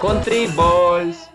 Country boys.